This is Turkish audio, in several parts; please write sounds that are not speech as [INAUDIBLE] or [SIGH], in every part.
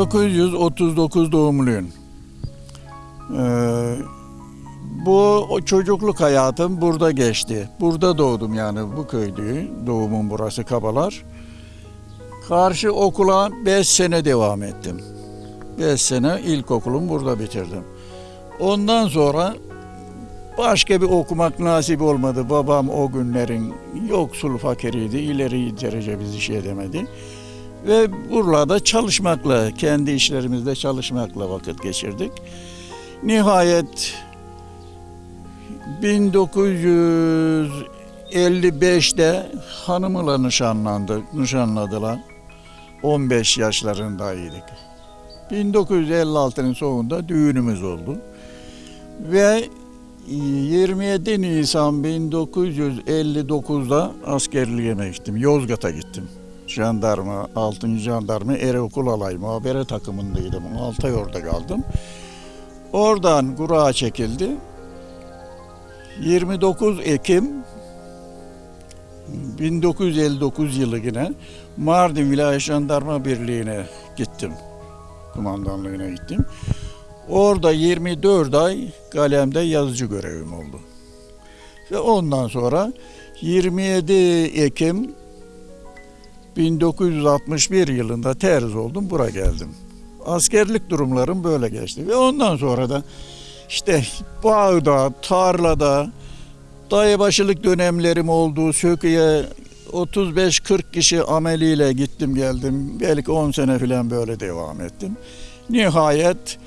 1939 doğumluyum. Ee, bu çocukluk hayatım burada geçti. Burada doğdum yani bu köydü. Doğumum burası Kabalar. Karşı okula 5 sene devam ettim. 5 sene ilkokulumu burada bitirdim. Ondan sonra başka bir okumak nasip olmadı. Babam o günlerin yoksul fakiriydi. İleri derece bizi şey edemedi. Ve buralarda çalışmakla, kendi işlerimizde çalışmakla vakit geçirdik. Nihayet 1955'te hanımla nişanlandık, nişanladılar. 15 yaşlarındaydık. 1956'nın sonunda düğünümüz oldu. Ve 27 Nisan 1959'da askerliğe gittim. Yozgat'a gittim. Jandarma, 6. Jandarma Ereokul Alay muhabere takımındaydım. 6 ay orada kaldım. Oradan Kurağa çekildi. 29 Ekim 1959 yılı yine Mardin Vilayet Jandarma Birliği'ne gittim. Kumandanlığına gittim. Orada 24 ay kalemde yazıcı görevim oldu. Ve ondan sonra 27 Ekim 1961 yılında terz oldum, buraya geldim. Askerlik durumlarım böyle geçti. Ve ondan sonra da işte bağda, tarlada, dayıbaşılık dönemlerim oldu. Sökü'ye 35-40 kişi ameliyle gittim geldim. Belki 10 sene falan böyle devam ettim. Nihayet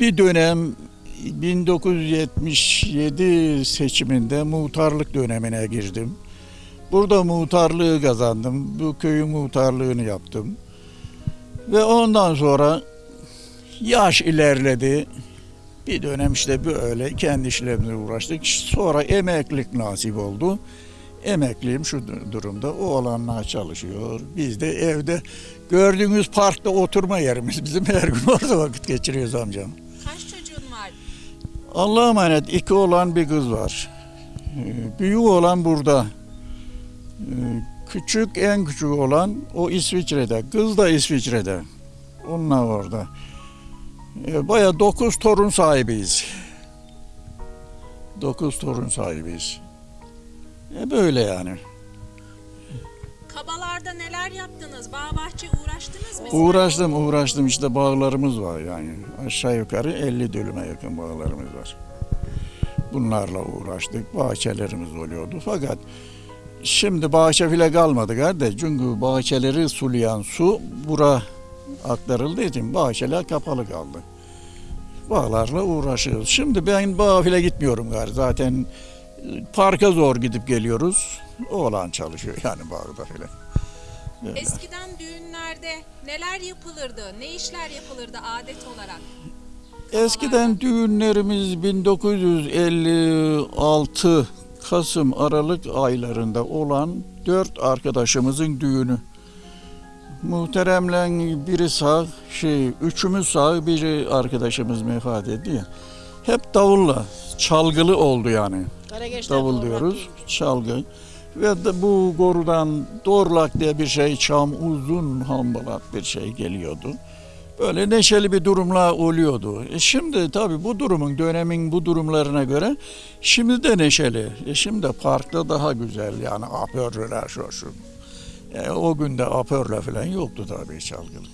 bir dönem 1977 seçiminde muhtarlık dönemine girdim. Burada muhtarlığı kazandım. Bu köyün muhtarlığını yaptım. Ve ondan sonra yaş ilerledi. Bir dönem işte böyle kendi işlerimle uğraştık. Sonra emeklilik nasip oldu. Emekliyim şu durumda. Oğlanlar çalışıyor. Biz de evde gördüğünüz parkta oturma yerimiz. Bizim her gün orada vakit geçiriyoruz amcam. Kaç çocuğun var? Allah'a emanet iki oğlan bir kız var. Ee, Büyük olan burada. Küçük en küçük olan o İsviçre'de. Kız da İsviçre'de. Onlar orada. Ee, Baya dokuz torun sahibiyiz. Dokuz torun sahibiyiz. E böyle yani. Kabalarda neler yaptınız? Bağ bahçe uğraştınız mı? Uğraştım uğraştım işte bağlarımız var yani. Aşağı yukarı 50 dönüme yakın bağlarımız var. Bunlarla uğraştık. Bahçelerimiz oluyordu. Fakat şimdi bahçe bile kalmadı kardeş. Çünkü bahçeleri sulayan su bura aktarıldığı için bahçeler kapalı kaldı. Bağlarla uğraşıyoruz. Şimdi ben bağa bile gitmiyorum gari. Zaten e, parka zor gidip geliyoruz. Oğlan çalışıyor [LAUGHS] yani bağda filan. Böyle. Eskiden düğünlerde neler yapılırdı? Ne işler yapılırdı adet olarak? Eskiden düğünlerimiz 1956 Kasım Aralık aylarında olan dört arkadaşımızın düğünü. Muhteremle biri sağ, şey, üçümüz sağ, biri arkadaşımız vefat etti ya. Hep davulla, çalgılı oldu yani. Davul diyoruz, çalgı. Ve de bu gorudan dorlak diye bir şey, çam uzun hambalak bir şey geliyordu. Böyle neşeli bir durumlar oluyordu. E şimdi tabii bu durumun, dönemin bu durumlarına göre şimdi de neşeli. E şimdi parkta daha güzel yani apörler şu şu. E, o günde apörle falan yoktu tabii çalgılı.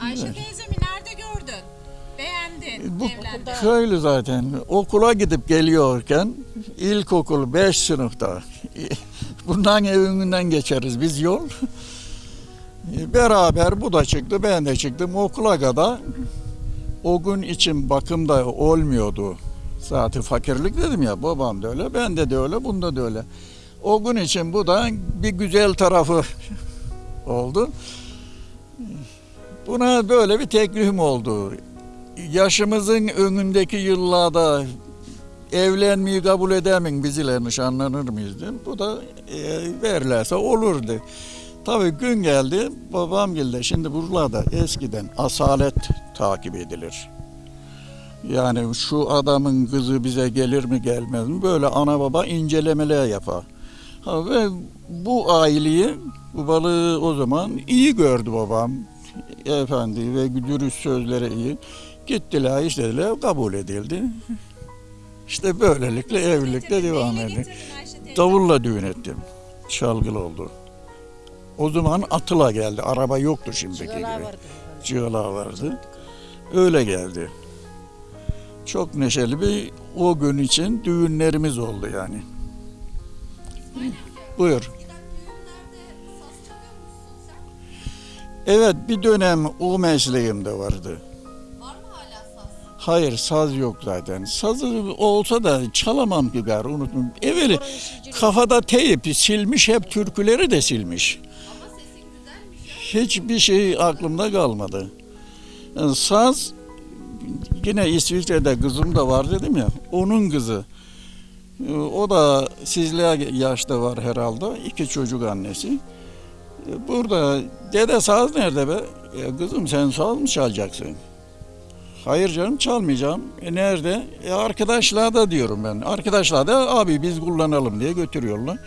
Ayşe teyzemi nerede gördün? Beğendin Bu evlendi. köylü zaten. Okula gidip geliyorken ilkokul 5 sınıfta bundan evinden geçeriz biz yol. Beraber bu da çıktı ben de çıktım okula kadar o gün için bakımda olmuyordu. Zaten fakirlik dedim ya babam da öyle bende de öyle bunda da öyle. O gün için bu da bir güzel tarafı [LAUGHS] oldu. Buna böyle bir teklifim oldu yaşımızın önündeki yıllarda evlenmeyi kabul edemin bizle nişanlanır mıyız. Bu da e, verirlerse olurdu. Tabii gün geldi babam geldi. Şimdi buralarda eskiden asalet takip edilir. Yani şu adamın kızı bize gelir mi gelmez mi böyle ana baba incelemeler yapar. Ha, ve bu aileyi bu balığı o zaman iyi gördü babam. efendi ve dürüst sözleri iyi. Gittiler işlediler kabul edildi. İşte böylelikle evlilikte devam edildi. Davulla düğün ettim. Çalgılı oldu. O zaman atıla geldi. Araba yoktu şimdiki Çıgalar gibi. vardı. Vardı. Öyle geldi. Çok neşeli bir o gün için düğünlerimiz oldu yani. Buyur. Evet bir dönem o mesleğimde vardı. Hayır saz yok zaten. Sazı olsa da çalamam ki gar unutmam. Evveli kafada teyip silmiş hep türküleri de silmiş. Hiçbir şey aklımda kalmadı. Yani saz yine İsviçre'de kızım da var dedim ya. Onun kızı. O da sizliğe yaşta var herhalde. İki çocuk annesi. Burada dede saz nerede be? "Ya kızım sen saz mı çalacaksın? Hayır canım çalmayacağım. E nerede? E arkadaşlar da diyorum ben. Arkadaşlar da abi biz kullanalım diye götürüyorlar.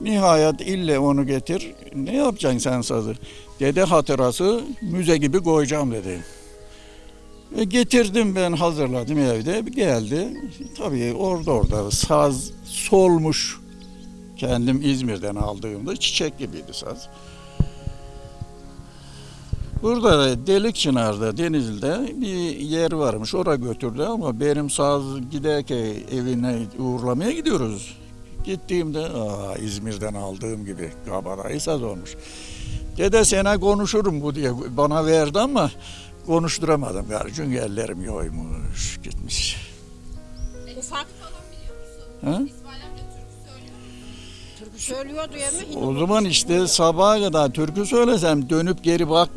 Nihayet ille onu getir. Ne yapacaksın sen sazı? Dede hatırası müze gibi koyacağım dedi. E getirdim ben hazırladım evde. Geldi. Tabii orada orada saz solmuş. Kendim İzmir'den aldığımda çiçek gibiydi saz. Burada Delikçınar'da Denizli'de bir yer varmış. Oraya götürdü ama benim saz giderken evine uğurlamaya gidiyoruz. Gittiğimde aa, İzmir'den aldığım gibi kabadayı saz olmuş. Dede sana konuşurum bu diye bana verdi ama konuşturamadım. Çünkü ellerim yoymuş gitmiş. Ufak Ha? Türkü söylüyordu ya mı? O zaman işte sabaha kadar türkü söylesem dönüp geri bak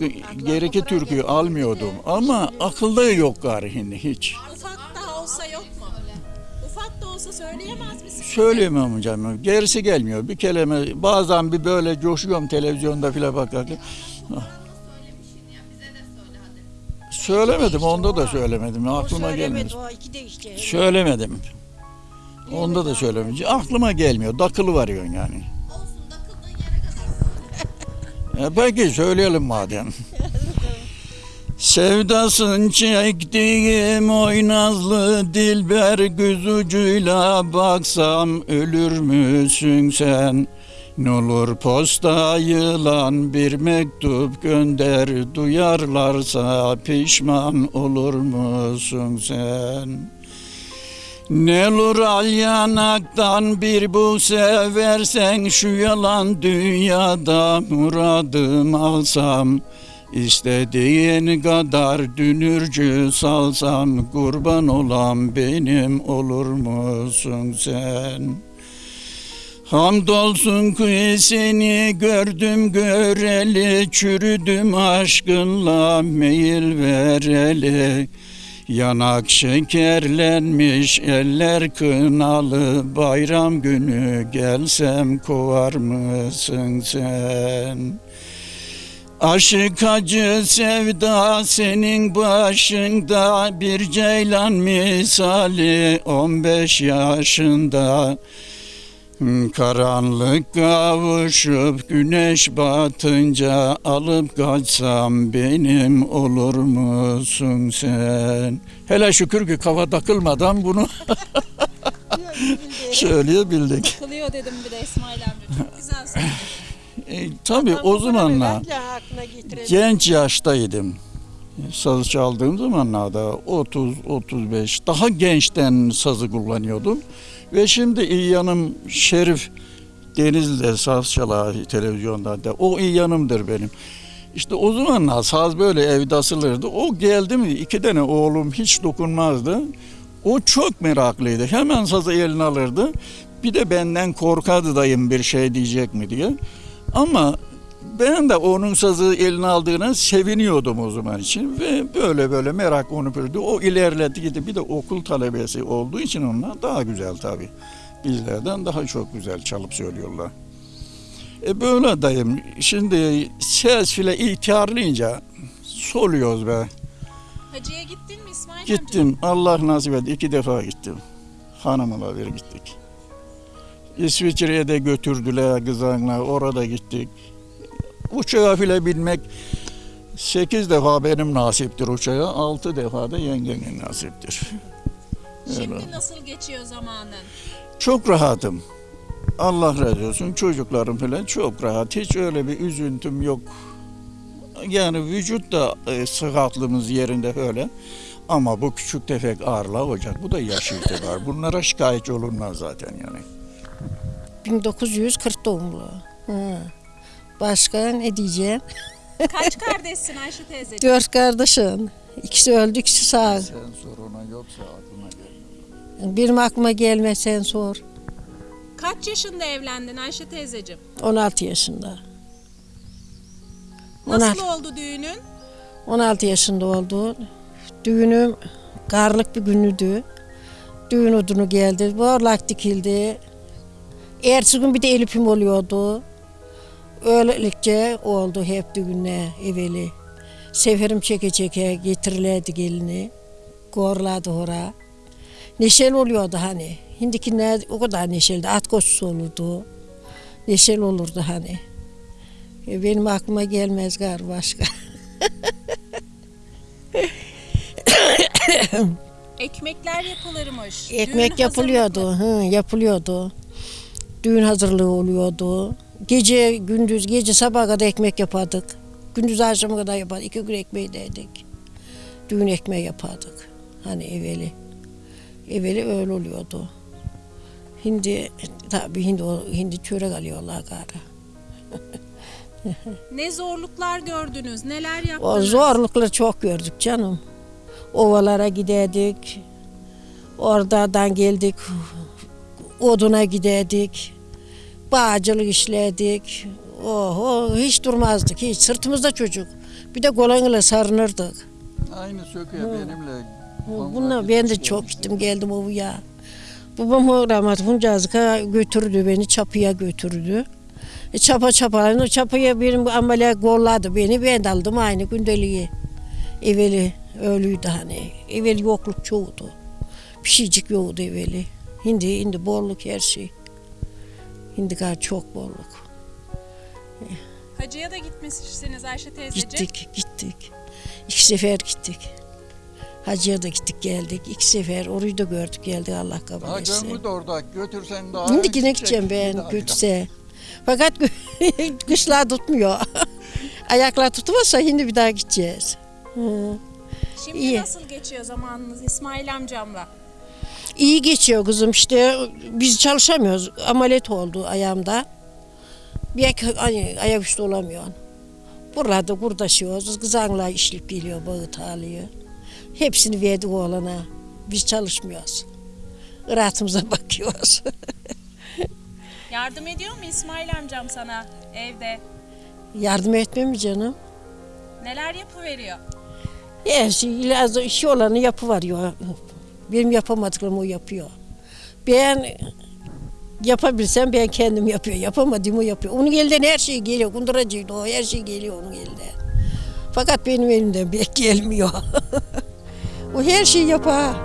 geriki türküyü almıyordum. Ama akılda yok gari hiç. ufak olsa söyleyemez misin? Söyleyemem hocam. Gerisi gelmiyor. Bir kelime bazen bir böyle coşuyorum televizyonda filan bakarken. Söylemedim onda da söylemedim. Aklıma gelmedi. O iki de işte. Söylemedim. Onda da söylemedim. Aklıma gelmiyor. Dakılı varıyorsun yani. Olsun takıldığın yere kadar. E peki söyleyelim madem. Sevdasın çektiğim oynazlı dilber göz ucuyla baksam ölür müsün sen? N'olur posta yılan bir mektup gönder duyarlarsa pişman olur musun sen? Nelur al yanaktan bir bu seversen şu yalan dünyada muradım alsam İstediğin kadar dünürcü salsam kurban olan benim olur musun sen? Hamdolsun ki seni gördüm göreli Çürüdüm aşkınla meyil vereli Yanak şekerlenmiş eller kınalı Bayram günü gelsem kovar mısın sen? Aşık acı sevda senin başında Bir ceylan misali 15 yaşında Karanlık kavuşup güneş batınca alıp kaçsam benim olur musun sen? Hele şükür ki kafa takılmadan bunu [LAUGHS] söyleyebildik. Kılıyor dedim bir de İsmail amca. Çok güzel söyledin. E, tabii o zamanlar genç yaştaydım. Sazı çaldığım zamanlarda 30-35 daha gençten sazı kullanıyordum. Ve şimdi iyi yanım Şerif Denizli'de saz çalar televizyonda da. O iyi yanımdır benim. İşte o zamanlar saz böyle evde asılırdı. O geldi mi iki tane oğlum hiç dokunmazdı. O çok meraklıydı. Hemen sazı eline alırdı. Bir de benden korkardı dayım bir şey diyecek mi diye. Ama ben de onun sazı eline aldığına seviniyordum o zaman için ve böyle böyle merak onu bürdü. O ilerledi gitti. Bir de okul talebesi olduğu için onlar daha güzel tabii. Bizlerden daha çok güzel çalıp söylüyorlar. E böyle dayım. Şimdi ses file ihtiyarlayınca soluyoruz be. Hacı'ya gittin mi İsmail amca? Gittim. Allah nasip etti. iki defa gittim. Hanımla bir gittik. İsviçre'ye de götürdüler kızanla. Orada gittik. Uçağa bile binmek Sekiz defa benim nasiptir uçağa, altı defa da yengenin nasiptir. Şimdi Öyle. nasıl geçiyor zamanın? Çok rahatım. Allah razı olsun. Çocuklarım falan çok rahat. Hiç öyle bir üzüntüm yok. Yani vücut da e, sıhhatlımız yerinde öyle. Ama bu küçük tefek ağrılar olacak. Bu da yaş itibar. Bunlara şikayetçi olunmaz zaten yani. 1940 doğumlu. Hı. Başka ne diyeceğim? [LAUGHS] Kaç kardeşsin Ayşe teyzeciğim? Dört kardeşim. İkisi öldü, ikisi sağ. Sen soruna yoksa aklına gelmez. Benim aklıma gelmez sen sor. Kaç yaşında evlendin Ayşe teyzeciğim? 16 yaşında. Nasıl oldu düğünün? 16 yaşında oldu. Düğünüm karlık bir günüydü. Düğün odunu geldi. Borlak dikildi. Ertesi gün bir de elipim oluyordu. Öylelikçe oldu hep düğünle evveli. Seferim çeke çeke getirirlerdi gelini. Gorladı hora. Neşeli oluyordu hani. Hindikiler o kadar neşeli. At koşusu olurdu. Neşeli olurdu hani. E, benim aklıma gelmez gar başka. [COUGHS] Ekmekler yapılırmış. Düğün Ekmek yapılıyordu, hı, yapılıyordu. Düğün hazırlığı oluyordu. Gece gündüz, gece sabaha kadar ekmek yapardık. Gündüz akşama kadar yapardık. İki gün ekmeği de yedik. Düğün ekmeği yapardık. Hani evveli. Evveli öyle oluyordu. Hindi tabii hindi, o- hindi çörek alıyorlar galiba. [LAUGHS] Ne zorluklar gördünüz? Neler O yaptınız? zorlukları çok gördük canım. Ovalara giderdik. Oradan geldik. Oduna giderdik. Bağcılık işlerdik. Oho hiç durmazdık hiç. Sırtımızda çocuk. Bir de kolanıyla sarınırdık. Aynı söküyor benimle. Bununla ben de çok gittim geldim ovuya. Babam o rahmetli Huncazık'a götürdü beni çapıya götürdü. E, çapa çapa, çapıya benim ameliyat golladı beni. Ben de aldım aynı gündeliği. Evveli öyleydi hani. Evveli yokluk çoğudu. Bir şeycik yoktu evveli. Şimdi, şimdi bolluk her şey. Şimdi gayet çok bolluk. Hacıya da gitmişsiniz Ayşe teyzeciğim. Gittik, gittik. İki sefer gittik. Hacıya da gittik geldik. İki sefer orayı da gördük geldik Allah kabul Ha etsin. gönlü de orada götürsen daha. Şimdi yine gideceğim ben daha, götürse. Fakat [LAUGHS] kışlar tutmuyor. [LAUGHS] Ayaklar tutmazsa şimdi bir daha gideceğiz. Hı. Şimdi İyi. nasıl geçiyor zamanınız İsmail amcamla? İyi geçiyor kızım işte biz çalışamıyoruz. Ameliyat oldu ayağımda. Bir ay- ay- ayaküstü olamıyorsun. Burada kurdaşıyoruz. Kızanla işlip geliyor bağıt alıyor. Hepsini verdik oğlana. Biz çalışmıyoruz. Rahatımıza [LAUGHS] bakıyoruz. [LAUGHS] Yardım ediyor mu İsmail amcam sana evde? Yardım etmem mi canım? Neler yapıveriyor? Her şey, lazım, işi olanı yapıveriyor. Benim yapamadıklarımı o yapıyor. Ben yapabilsem ben kendim yapıyor. Yapamadığımı o yapıyor. Onun elinden her şey geliyor. Kunduracıydı o. Her şey geliyor onun elinden. Fakat benim elimden pek gelmiyor. [LAUGHS] o her şeyi yapar.